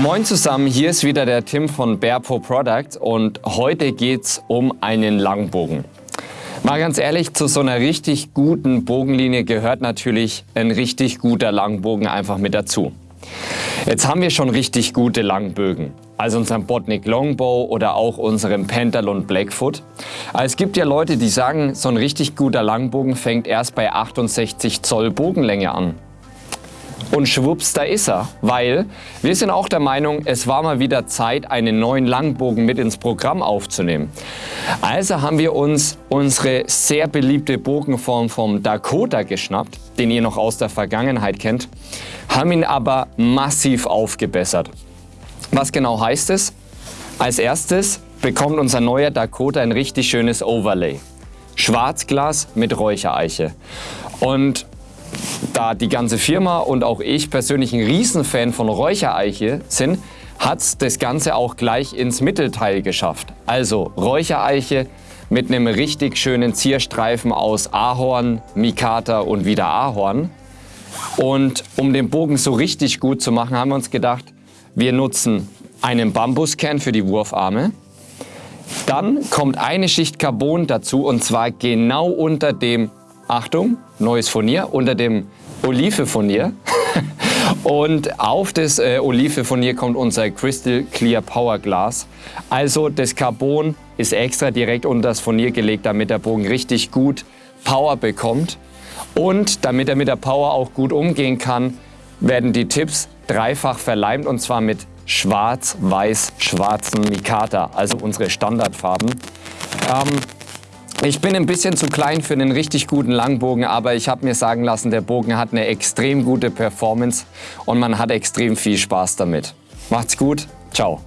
Moin zusammen, hier ist wieder der Tim von Bearpo Product und heute geht's um einen Langbogen. Mal ganz ehrlich, zu so einer richtig guten Bogenlinie gehört natürlich ein richtig guter Langbogen einfach mit dazu. Jetzt haben wir schon richtig gute Langbögen, also unseren Botnik Longbow oder auch unseren Pentalon Blackfoot. Aber es gibt ja Leute, die sagen, so ein richtig guter Langbogen fängt erst bei 68 Zoll Bogenlänge an. Und schwupps, da ist er, weil wir sind auch der Meinung, es war mal wieder Zeit, einen neuen Langbogen mit ins Programm aufzunehmen. Also haben wir uns unsere sehr beliebte Bogenform vom Dakota geschnappt, den ihr noch aus der Vergangenheit kennt, haben ihn aber massiv aufgebessert. Was genau heißt es? Als erstes bekommt unser neuer Dakota ein richtig schönes Overlay. Schwarzglas mit Räuchereiche. Und da die ganze Firma und auch ich persönlich ein Riesenfan von Räuchereiche sind, hat das Ganze auch gleich ins Mittelteil geschafft. Also Räuchereiche mit einem richtig schönen Zierstreifen aus Ahorn, Mikata und wieder Ahorn. Und um den Bogen so richtig gut zu machen, haben wir uns gedacht, wir nutzen einen Bambuskern für die Wurfarme. Dann kommt eine Schicht Carbon dazu und zwar genau unter dem Achtung, neues Furnier unter dem Olive-Furnier. Und auf das äh, Olive-Furnier kommt unser Crystal Clear Power Glass. Also das Carbon ist extra direkt unter das Furnier gelegt, damit der Bogen richtig gut Power bekommt. Und damit er mit der Power auch gut umgehen kann, werden die Tipps dreifach verleimt und zwar mit schwarz-weiß-schwarzen Mikata, also unsere Standardfarben. Ähm, ich bin ein bisschen zu klein für einen richtig guten Langbogen, aber ich habe mir sagen lassen, der Bogen hat eine extrem gute Performance und man hat extrem viel Spaß damit. Macht's gut, ciao.